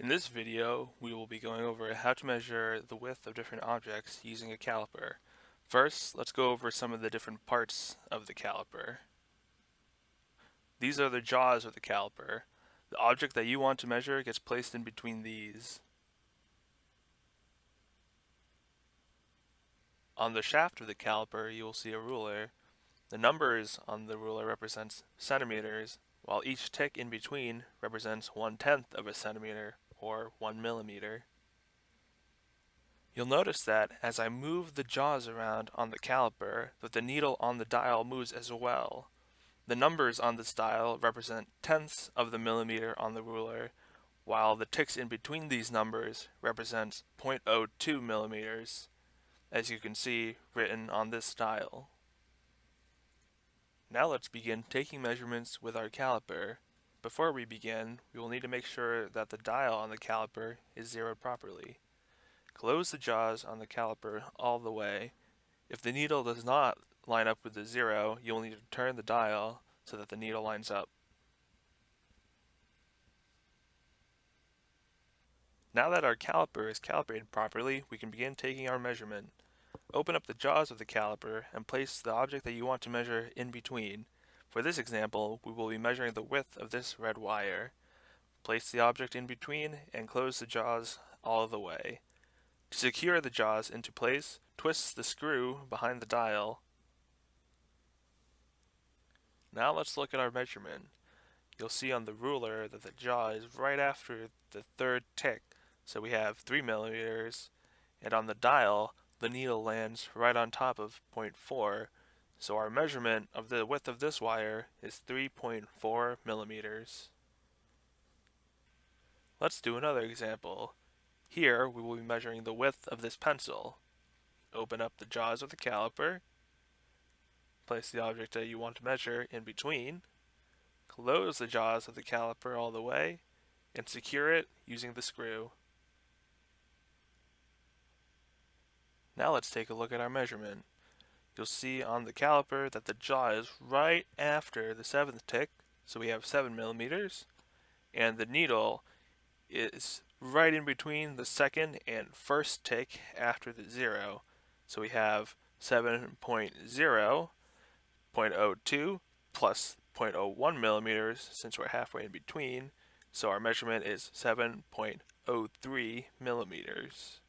In this video, we will be going over how to measure the width of different objects using a caliper. First, let's go over some of the different parts of the caliper. These are the jaws of the caliper. The object that you want to measure gets placed in between these. On the shaft of the caliper, you will see a ruler. The numbers on the ruler represents centimeters, while each tick in between represents one-tenth of a centimeter or 1 millimeter. You'll notice that as I move the jaws around on the caliper that the needle on the dial moves as well. The numbers on this dial represent tenths of the millimeter on the ruler, while the ticks in between these numbers represents 0.02 millimeters, as you can see written on this dial. Now let's begin taking measurements with our caliper before we begin, we will need to make sure that the dial on the caliper is zeroed properly. Close the jaws on the caliper all the way. If the needle does not line up with the zero, you will need to turn the dial so that the needle lines up. Now that our caliper is calibrated properly, we can begin taking our measurement. Open up the jaws of the caliper and place the object that you want to measure in between. For this example, we will be measuring the width of this red wire. Place the object in between and close the jaws all the way. To secure the jaws into place, twist the screw behind the dial. Now let's look at our measurement. You'll see on the ruler that the jaw is right after the third tick, so we have 3 millimeters, and on the dial, the needle lands right on top of 0.4, so our measurement of the width of this wire is 3.4 millimeters. Let's do another example. Here we will be measuring the width of this pencil. Open up the jaws of the caliper, place the object that you want to measure in between, close the jaws of the caliper all the way, and secure it using the screw. Now let's take a look at our measurement you'll see on the caliper that the jaw is right after the seventh tick, so we have 7 millimeters, and the needle is right in between the second and first tick after the zero, so we have 7.0, 0.02 plus 0.01 millimeters since we're halfway in between, so our measurement is 7.03 millimeters.